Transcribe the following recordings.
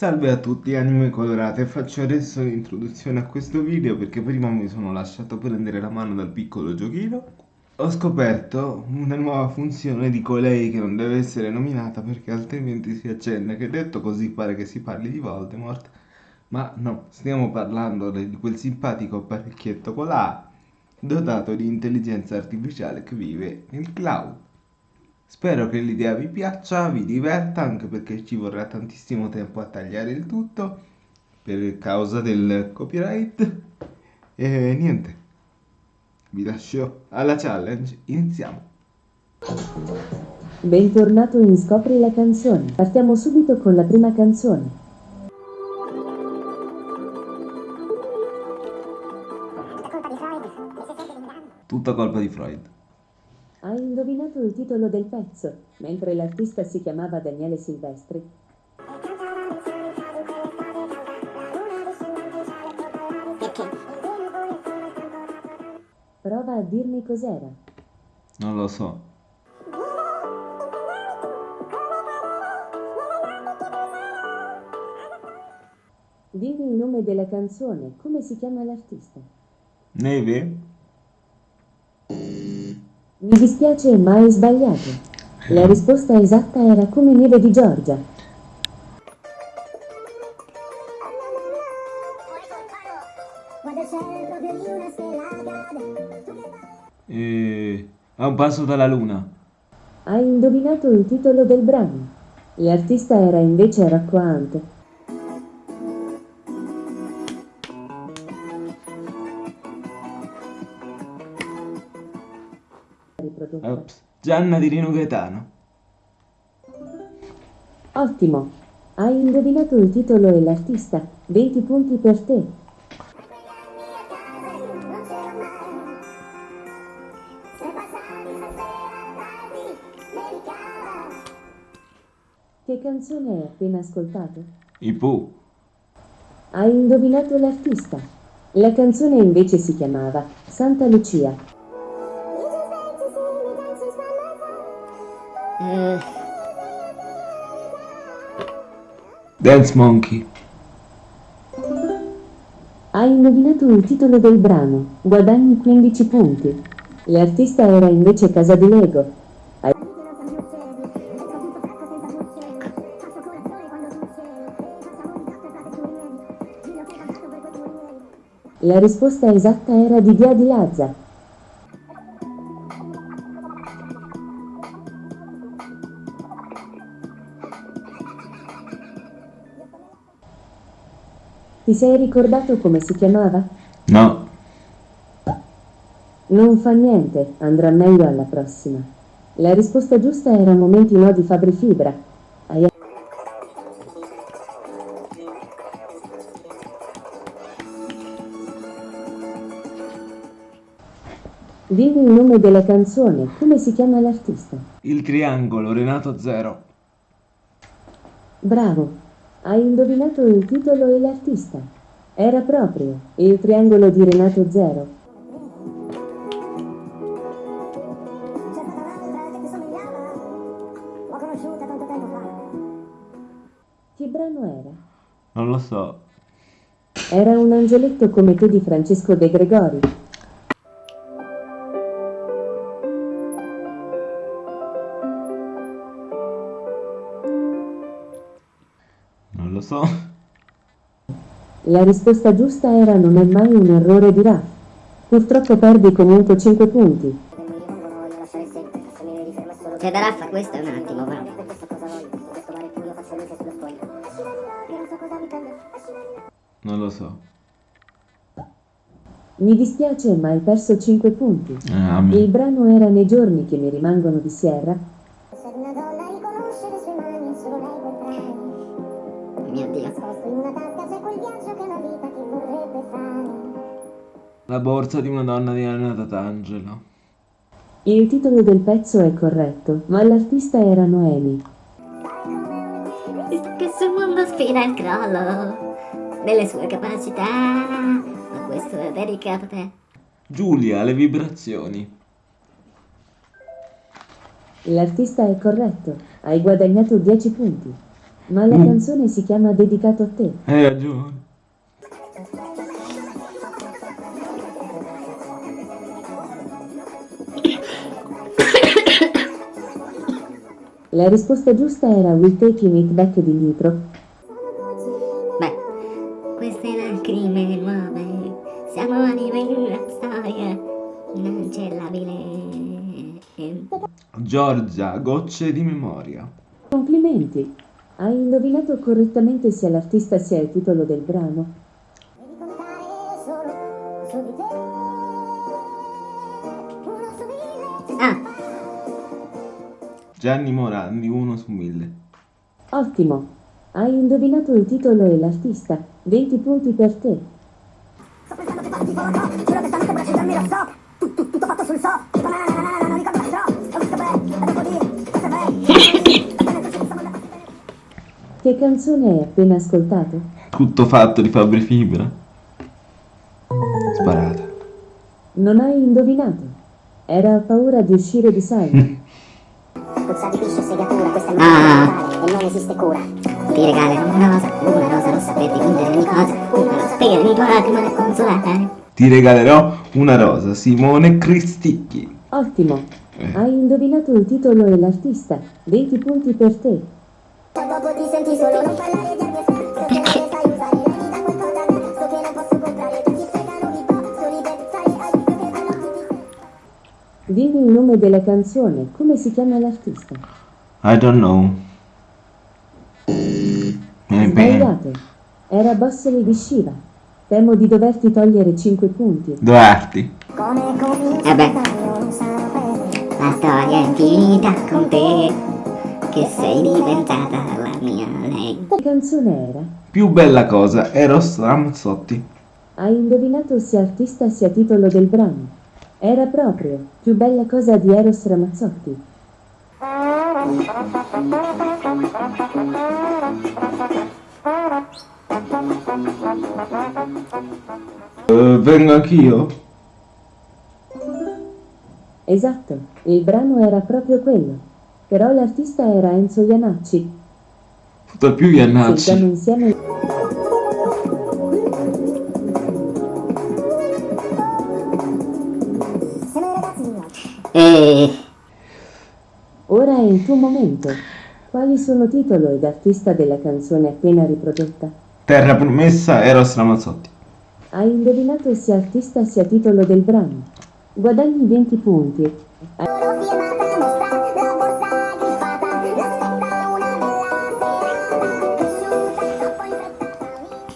Salve a tutti anime colorate, faccio adesso l'introduzione a questo video perché prima mi sono lasciato prendere la mano dal piccolo giochino. Ho scoperto una nuova funzione di colei che non deve essere nominata perché altrimenti si accende, che detto così pare che si parli di Voldemort, ma no, stiamo parlando di quel simpatico apparecchietto A dotato di intelligenza artificiale che vive nel cloud. Spero che l'idea vi piaccia, vi diverta, anche perché ci vorrà tantissimo tempo a tagliare il tutto per causa del copyright. E niente, vi lascio alla challenge, iniziamo. Bentornato in Scopri la canzone. Partiamo subito con la prima canzone. Tutta colpa di Freud. Indovinato il titolo del pezzo, mentre l'artista si chiamava Daniele Silvestri. Prova a dirmi cos'era. Non lo so. Dimmi il nome della canzone, come si chiama l'artista? Neve? Mi dispiace, ma hai sbagliato. La risposta esatta era come neve di Giorgia. Quando c'è proprio di una stella cade E... A un passo dalla luna. Hai indovinato il titolo del brano. L'artista era invece Rocco Ops. Gianna di Rino Gaetano. Ottimo. Hai indovinato il titolo e l'artista. 20 punti per te. Che canzone hai appena ascoltato? I Pooh. Hai indovinato l'artista. La canzone invece si chiamava Santa Lucia. Side Dance Monkey. Hai indovinato il titolo del brano. Guadagni 15 punti. L'artista era invece Casa di Lego. Hai- La risposta esatta era di Dia di Lazza. Ti sei ricordato come si chiamava? No. Non fa niente, andrà meglio alla prossima. La risposta giusta era Momenti no di Fabri Fibra. Hai Dimmi il nome della canzone, come si chiama l'artista? Il triangolo, Renato Zero. Bravo, hai indovinato il titolo e l'artista. Era proprio il triangolo di Renato Zero. Che brano era? Non lo so. Era un angioletto come te di Francesco De Gregori. Lo so. La risposta giusta era non è mai un errore di Raff. Purtroppo perdi comunque 5 punti. C'è da raffa questo è un attimo, va. Non lo so. Mi dispiace, ma hai perso 5 punti. Ah, Il brano era Nei giorni che mi rimangono di Sierra. La borsa di una donna di Anna Tatangelo. Il titolo del pezzo è corretto, ma l'artista era Noemi. Che sul mondo sfida il crollo delle sue capacità. Ma questo è dedicato a te. Giulia, le vibrazioni. L'artista è corretto, hai guadagnato 10 punti. Ma la Mm. canzone si chiama Dedicato a te. Hai ragione. La risposta giusta era Will Taking It Back di Nitro. Beh, queste lacrime nuove, siamo anime in una storia inancellabile. Giorgia, gocce di memoria. Complimenti! Hai indovinato correttamente sia l'artista sia il titolo del brano. Gianni Morandi, 1 su 1000. Ottimo! Hai indovinato il titolo e l'artista. 20 punti per te. Sto pensando che fatti con la Giuro che stanotte per accendermi lo stop. Tutto, tutto fatto sul so. Tipo na na na na na, non ricordo mai troppo. Ho visto bene, dopo dire, questo è bello. Che canzone hai appena ascoltato? Tutto fatto di Fabri Fibra. Sparata. Non hai indovinato. Era paura di uscire di sala. Puzza di piscio e segatura, questa è Ah. una e non esiste cura. ti regalo una rosa, una rosa rossa per dipingere ogni cosa, una rosa per i tuoi lacrime da consolare. Ti regalerò una rosa, Simone Cristicchi. Ottimo! Eh. Hai indovinato il titolo e l'artista. 20 punti per te. Dopo ti senti solo non parlare di il nome della canzone. Come si chiama l'artista? I don't know. Sbagliato. Era Bossoli di Shiva. Temo di doverti togliere 5 punti. Comincia Eh beh. La storia è finita con te, che sei diventata la mia lei. Che canzone era? Più bella cosa, Eros Ramazzotti. Hai indovinato sia artista sia titolo del brano. Era proprio più bella cosa di Eros Ramazzotti. Eh, vengo anch'io? Esatto, il brano era proprio quello. Però l'artista era Enzo Iannacci. Tutto più Sentiamo Iannacci. insieme E Ora è il tuo momento. Quali sono titolo ed artista della canzone appena riprodotta? Terra promessa, Eros Ramazzotti. Hai indovinato sia artista sia titolo del brano. Guadagni 20 punti.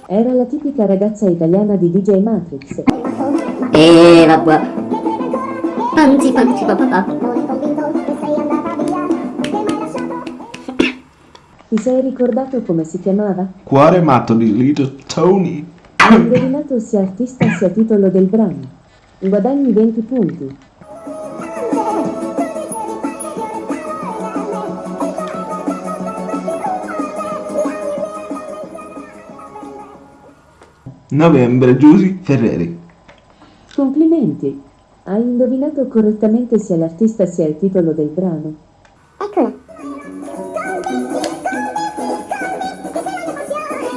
Era la tipica ragazza italiana di DJ Matrix. E vabbè. Panzi, panzi, papà. Ti sei ricordato come si chiamava? Cuore matto di Little Tony. Hai indovinato sia artista sia titolo del brano. Guadagni 20 punti. Novembre, Giusy Ferreri. Complimenti! Hai indovinato correttamente sia l'artista sia il titolo del brano. eccola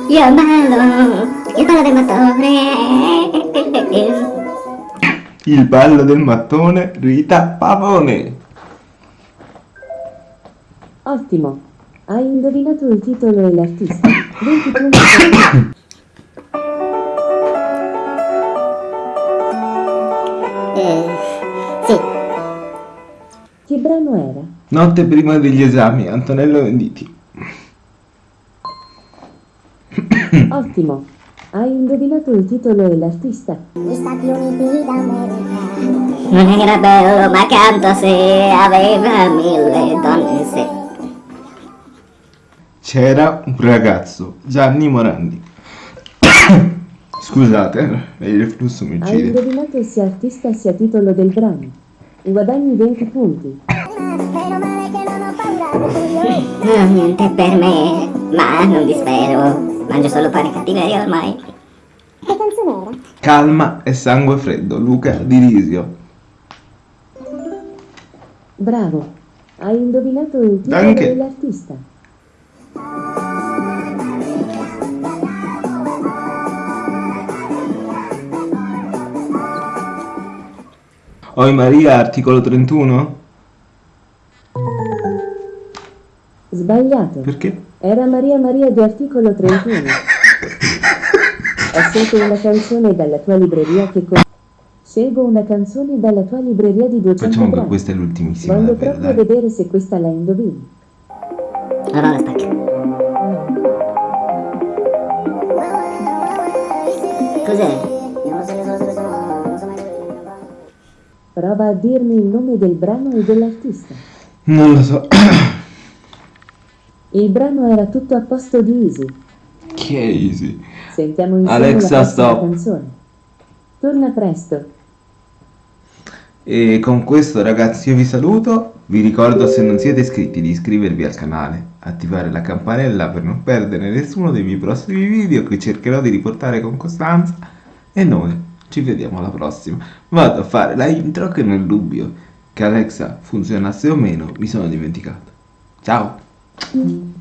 Io ballo, io ballo del mattone. Il ballo del mattone, Rita Pavone. Ottimo! Hai indovinato il titolo e l'artista. 20 punti Eh, sì, Che brano era? Notte prima degli esami, Antonello Venditti. Ottimo! Hai indovinato il titolo e l'artista. gli Stati Uniti d'America non era bello, ma canto se aveva mille donne sé. C'era un ragazzo, Gianni Morandi. Scusate, eh, il reflusso mi Hai uccide. indovinato sia artista sia titolo del brano. Guadagni 20 punti. No, niente per me, ma non dispero. Mangio solo pane cattiveria ormai. che canzone era? Calma e sangue freddo, Luca Di Risio. Bravo! Hai indovinato il titolo Danke. e Oi Maria, articolo 31? Sbagliato. Perché? Era Maria Maria di articolo 31. Ho scelto una canzone dalla tua libreria che con... Scelgo una canzone dalla tua libreria di 200 Facciamo che questa è l'ultimissima, Voglio davvero, proprio dai. vedere se questa la indovini. Allora spacca. Cos'è? Prova a dirmi il nome del brano e dell'artista. Non lo so. Il brano era tutto a posto di Easy. Chi è Easy? Sentiamo insieme Alexa, la stop. canzone. Torna presto. E con questo ragazzi io vi saluto, vi ricordo se non siete iscritti di iscrivervi al canale, attivare la campanella per non perdere nessuno dei miei prossimi video che cercherò di riportare con costanza e noi ci vediamo alla prossima. Vado a fare la intro che nel dubbio che Alexa funzionasse o meno mi sono dimenticato. Ciao!